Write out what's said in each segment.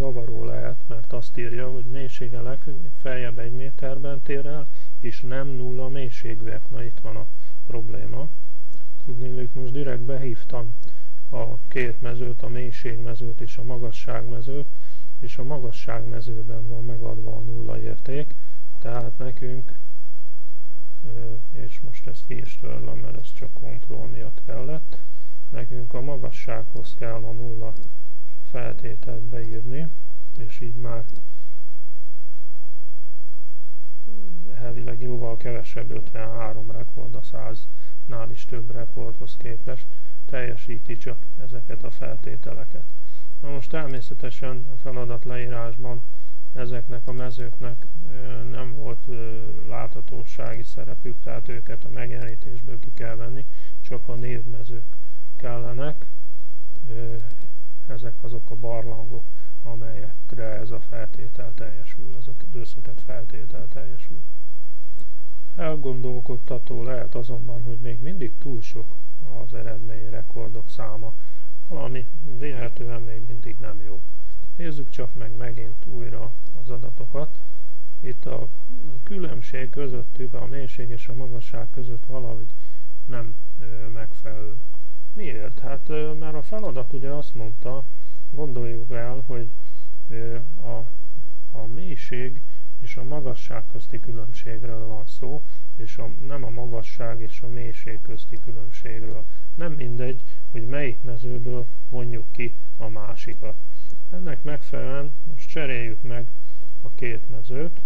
zavaró lehet, mert azt írja, hogy mélysége legfeljebb egy méterben tér el, és nem nulla mélységűek. Na itt van a probléma. Tudni, most direkt behívtam a két mezőt, a mélységmezőt és a magasságmezőt, és a magasságmezőben van megadva a nulla érték, tehát nekünk, és most ezt ki is törlöm, mert ez csak kontroll miatt kellett, nekünk a magassághoz kell a nulla feltételt beírni, és így már elvileg jóval kevesebb 53 rekord a 100-nál is több rekordhoz képest teljesíti csak ezeket a feltételeket. Na most természetesen a feladat leírásban ezeknek a mezőknek nem volt láthatósági szerepük, tehát őket a megjelenítésből ki kell venni, csak a névmezők kellenek. Ezek azok a barlangok, amelyekre ez a feltétel teljesül, az a összetett feltétel teljesül. Elgondolkodtató lehet azonban, hogy még mindig túl sok az eredmény rekordok száma, valami véletlenül még mindig nem jó. Nézzük csak meg megint újra az adatokat. Itt a különbség közöttük, a mélység és a magasság között valahogy nem megfelelő. Miért? Hát mert a feladat ugye azt mondta, gondoljuk el, hogy a, a mélység és a magasság közti különbségről van szó, és a, nem a magasság és a mélység közti különbségről. Nem mindegy, hogy melyik mezőből vonjuk ki a másikat. Ennek megfelelően most cseréljük meg a két mezőt.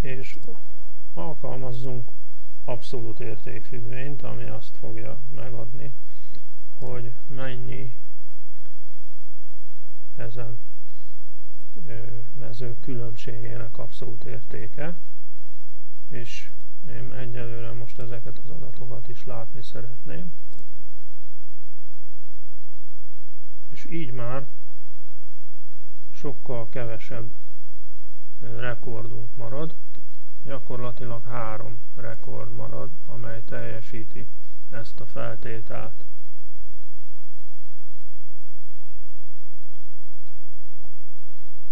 És alkalmazzunk abszolút értékfüggvényt, ami azt fogja megadni, hogy mennyi ezen mező különbségének abszolút értéke, és én egyelőre most ezeket az adatokat is látni szeretném. És így már sokkal kevesebb rekordunk marad, gyakorlatilag három rekord marad, amely teljesíti ezt a feltételt.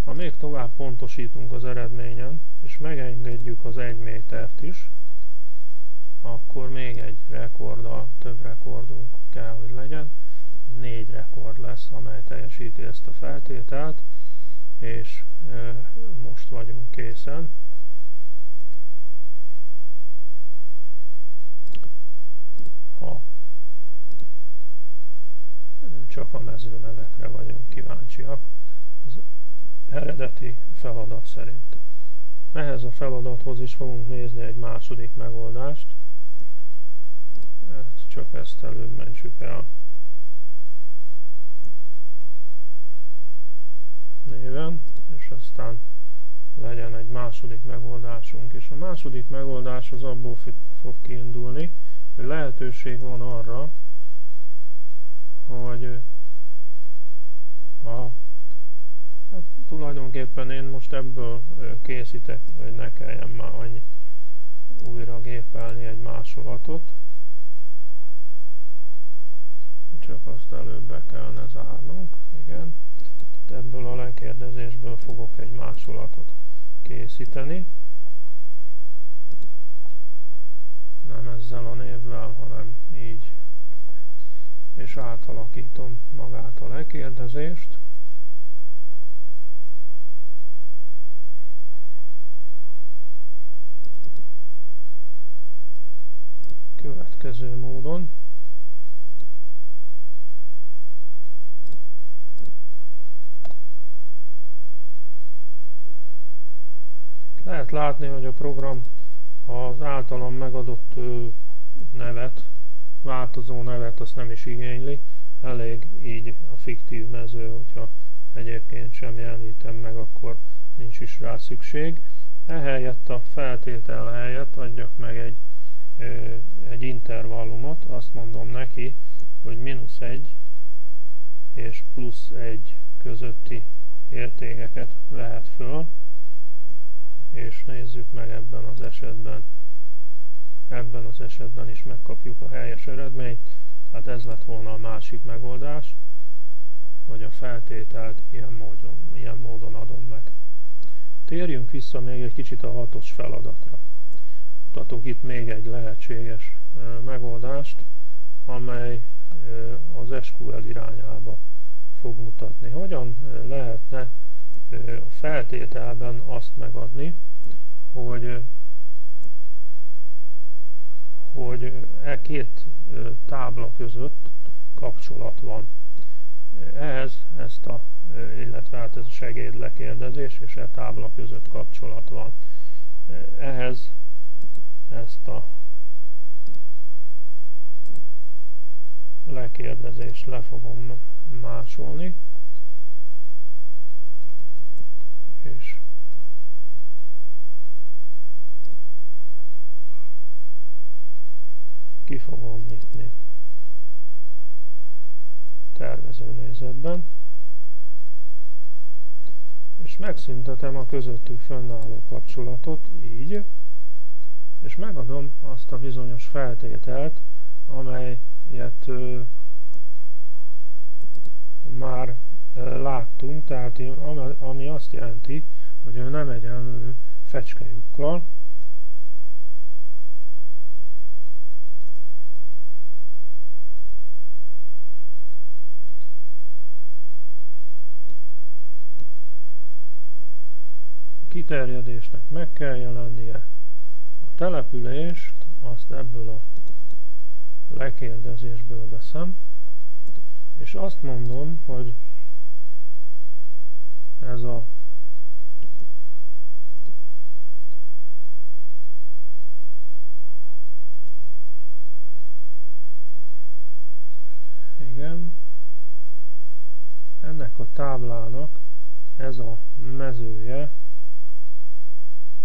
Ha még tovább pontosítunk az eredményen, és megengedjük az 1 métert is, akkor még egy rekorddal több rekordunk kell, hogy legyen. Négy rekord lesz, amely teljesíti ezt a feltételt, és most vagyunk készen. Ha csak a mezőnevekre vagyunk kíváncsiak, az eredeti feladat szerint. Ehhez a feladathoz is fogunk nézni egy második megoldást. Csak ezt előbb mentsük el. Aztán legyen egy második megoldásunk. És a második megoldás az abból fog kiindulni, hogy lehetőség van arra, hogy a Hát tulajdonképpen én most ebből készítek, hogy ne kelljen már annyit újra gépelni egy másolatot. Csak azt előbb be kellene zárnunk, igen. Tehát ebből a lekérdezésből fogok egy másolatot készíteni. Nem ezzel a névvel, hanem így. És átalakítom magát a lekérdezést. következő módon. Lehet látni, hogy a program az általam megadott nevet, változó nevet azt nem is igényli, elég így a fiktív mező, hogyha egyébként sem jelenítem meg, akkor nincs is rá szükség. Ehelyett a feltétel helyett adjak meg egy egy intervallumot, azt mondom neki, hogy mínusz 1 és plusz 1 közötti értékeket vehet föl, és nézzük meg ebben az esetben ebben az esetben is megkapjuk a helyes eredményt, tehát ez lett volna a másik megoldás, hogy a feltételt ilyen módon, ilyen módon adom meg. Térjünk vissza még egy kicsit a hatos feladatra. Mutatok itt még egy lehetséges megoldást, amely az SQL irányába fog mutatni. Hogyan lehetne a feltételben azt megadni, hogy hogy e két tábla között kapcsolat van. Ehhez ezt a, illetve hát ez a segédlekérdezés és e tábla között kapcsolat van. Ehhez ezt a lekérdezést le fogom másolni, és ki fogom nyitni tervezőnézetben, és megszüntetem a közöttük fönnálló kapcsolatot, így, és megadom azt a bizonyos feltételt, amelyet ö, már láttunk, tehát ami azt jelenti, hogy ő nem egyenlő fecskelyukkal, kiterjedésnek meg kell jelennie. A települést azt ebből a lekérdezésből veszem, és azt mondom, hogy ez a igen, ennek a táblának ez a mezője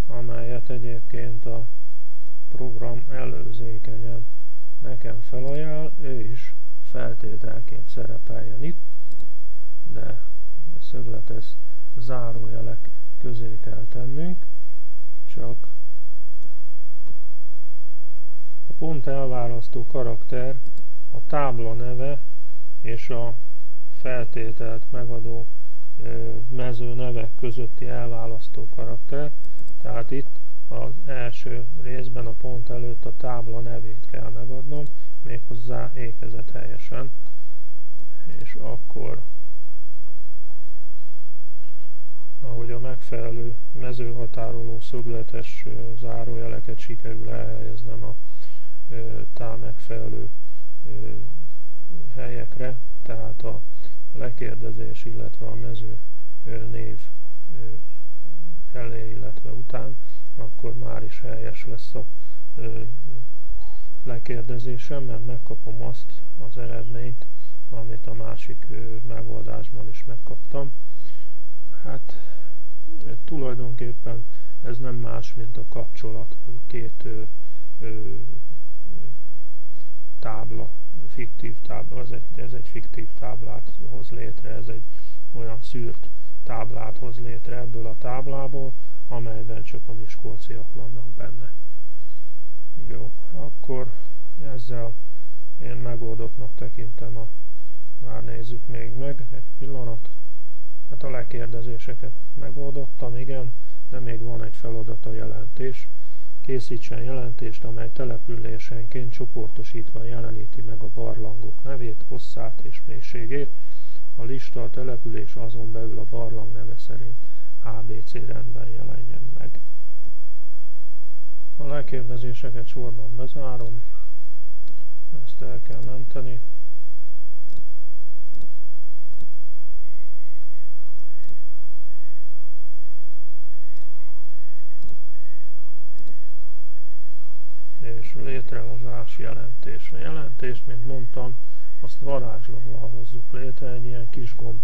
amelyet egyébként a program előzékenyen nekem felajánl, ő is feltételként szerepeljen itt, de szögletes zárójelek közé kell tennünk, csak a pont elválasztó karakter a tábla neve és a feltételt megadó mező nevek közötti elválasztó karakter, tehát itt az első részben a pont előtt a tábla nevét kell megadnom, méghozzá ékezet helyesen, és akkor ahogy a megfelelő mezőhatároló szögletes zárójeleket sikerül elhelyeznem a tá megfelelő helyekre, tehát a lekérdezés, illetve a mező név elé, illetve után, akkor már is helyes lesz a lekérdezésem, mert megkapom azt az eredményt, amit a másik megoldásban is megkaptam. Hát tulajdonképpen ez nem más, mint a kapcsolat, két ö, ö, tábla, fiktív tábla, ez egy, ez egy fiktív táblát hoz létre, ez egy olyan szűrt táblát hoz létre ebből a táblából, amelyben csak a miskolciak vannak benne. Jó, akkor ezzel én megoldottnak tekintem a már nézzük még meg, egy pillanat. Hát a lekérdezéseket megoldottam, igen, de még van egy feladat a jelentés. Készítsen jelentést, amely településenként csoportosítva jeleníti meg a barlangok nevét, hosszát és mélységét, a lista a település azon belül a barlang neve szerint ABC rendben jelenjen meg. A lekérdezéseket sorban bezárom, ezt el kell menteni. És létrehozás jelentés. A jelentést, mint mondtam, azt varázslóval hozzuk létre, egy ilyen kis gomb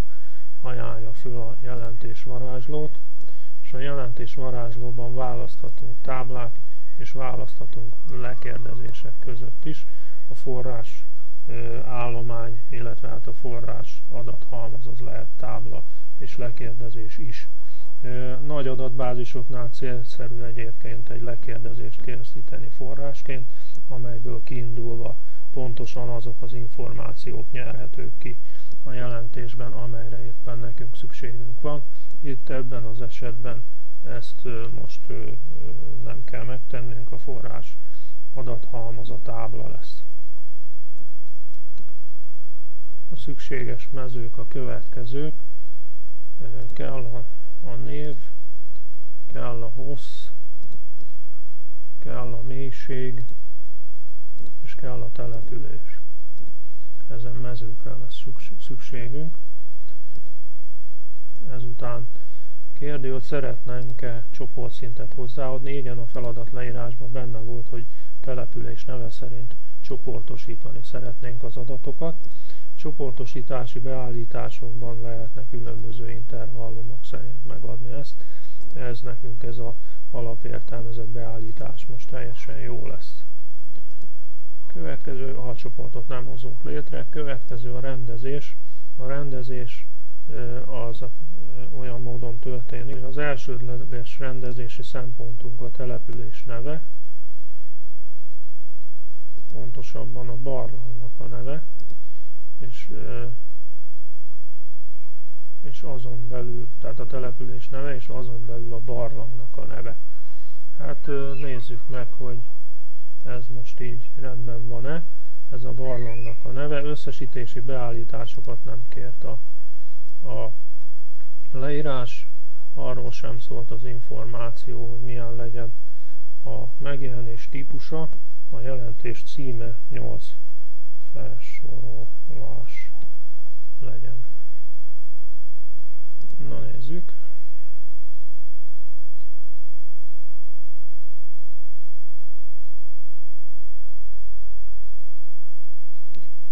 ajánlja föl a jelentés varázslót, és a jelentés varázslóban választhatunk táblák, és választhatunk lekérdezések között is a forrás állomány, illetve hát a forrás adathalmaz az lehet tábla és lekérdezés is. Nagy adatbázisoknál célszerű egyébként egy lekérdezést készíteni forrásként, amelyből kiindulva pontosan azok az információk nyerhetők ki a jelentésben, amelyre éppen nekünk szükségünk van. Itt ebben az esetben ezt most nem kell megtennünk, a forrás adathalmaz a tábla lesz. A szükséges mezők a következők, kell a, a név, kell a hossz, kell a mélység, és kell a település. Ezen mezőkre lesz szükségünk. Ezután kérdő, hogy szeretnénk-e csoportszintet hozzáadni. Igen, a feladat leírásban benne volt, hogy település neve szerint csoportosítani szeretnénk az adatokat. Csoportosítási beállításokban lehetne különböző intervallumok szerint megadni ezt. Ez nekünk ez a alapértelmezett beállítás most teljesen jó lesz. Következő alcsoportot nem hozunk létre. Következő a rendezés. A rendezés az olyan módon történik, hogy az elsődleges rendezési szempontunk a település neve, pontosabban a barlangnak a neve, és, és azon belül, tehát a település neve, és azon belül a barlangnak a neve. Hát nézzük meg, hogy ez most így rendben van-e, ez a barlangnak a neve, összesítési beállításokat nem kért a, a leírás, arról sem szólt az információ, hogy milyen legyen a megjelenés típusa, a jelentés címe 8 felsorolás legyen. Na nézzük.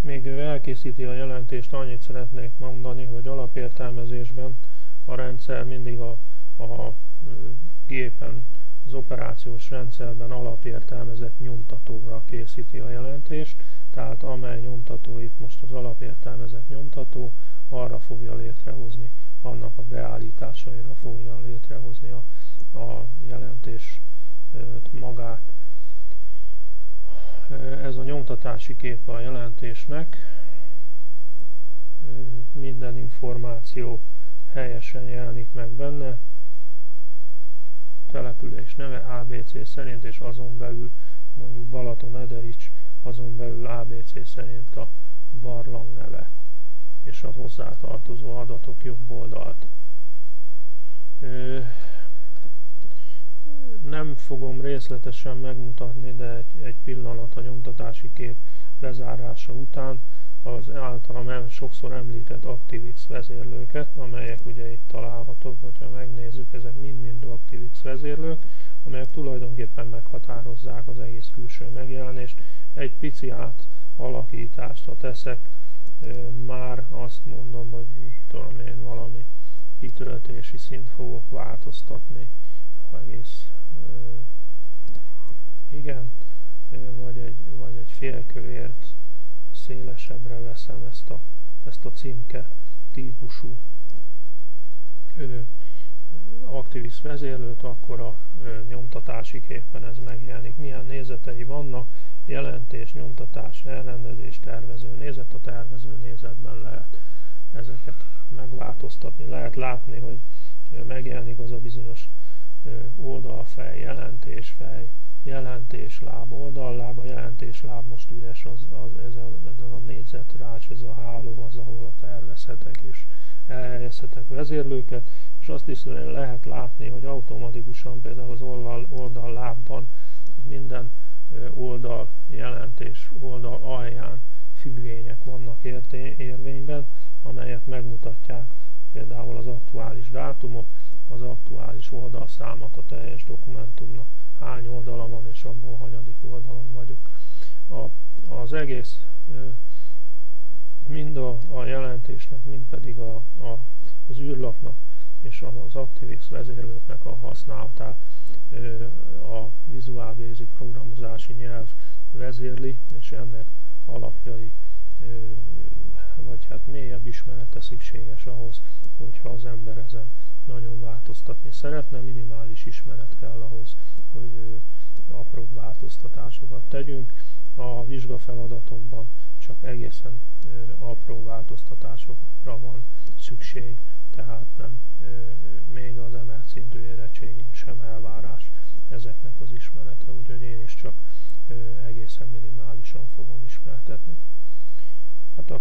Még ő elkészíti a jelentést, annyit szeretnék mondani, hogy alapértelmezésben a rendszer mindig a, a gépen, az operációs rendszerben alapértelmezett nyomtatóra készíti a jelentést, tehát amely nyomtató itt most az alapértelmezett nyomtató, arra fogja létrehozni, annak a beállításaira fogja létrehozni a, a jelentés magát. Ez a nyomtatási kép a jelentésnek, minden információ helyesen jelenik meg benne, település neve ABC szerint, és azon belül mondjuk Balaton Ederics, azon belül ABC szerint a barlang neve, és a hozzátartozó adatok jobb oldalt. Nem fogom részletesen megmutatni, de egy, egy pillanat a nyomtatási kép bezárása után az általam sokszor említett ActiveX vezérlőket, amelyek ugye itt találhatók, hogyha megnézzük, ezek mind-mind ActiveX vezérlők, amelyek tulajdonképpen meghatározzák az egész külső megjelenést. Egy pici átalakítást, ha teszek, már azt mondom, hogy tudom én valami kitöltési szint fogok változtatni, egész igen, vagy egy, vagy egy félkövért szélesebbre veszem ezt a, ezt a címke típusú ö, Activis vezérlőt, akkor a nyomtatási képen ez megjelenik. Milyen nézetei vannak, jelentés, nyomtatás, elrendezés, tervező nézet, a tervező nézetben lehet ezeket megváltoztatni. Lehet látni, hogy megjelenik az a bizonyos oldalfej, jelentésfej, jelentésláb, oldalláb, a jelentésláb most üres, az, az, ez, a, ez a négyzet rács, ez a háló az, ahol a tervezhetek és elhelyezhetek vezérlőket, és azt is lehet látni, hogy automatikusan például az oldal, oldallábban minden oldal jelentés oldal alján függvények vannak érvényben, amelyek megmutatják például az aktuális dátumot, az aktuális oldalszámot a teljes dokumentumnak hány oldala van, és abból hanyadik oldalon vagyok. A, az egész mind a, a jelentésnek, mind pedig a, a, az űrlapnak és az ActiveX vezérlőknek a használatát a Visual Basic programozási nyelv vezérli, és ennek alapjai vagy hát mélyebb ismerete szükséges ahhoz, hogyha az ember ezen nagyon változtatni szeretne, minimális ismeret kell ahhoz, hogy apró változtatásokat tegyünk. A vizsgafeladatomban csak egészen apró változtatásokra van szükség, tehát nem még az emelt szintű érettségén sem elvárás ezeknek az ismerete, úgyhogy én is csak egészen minimálisan fogom ismertetni. Hát akkor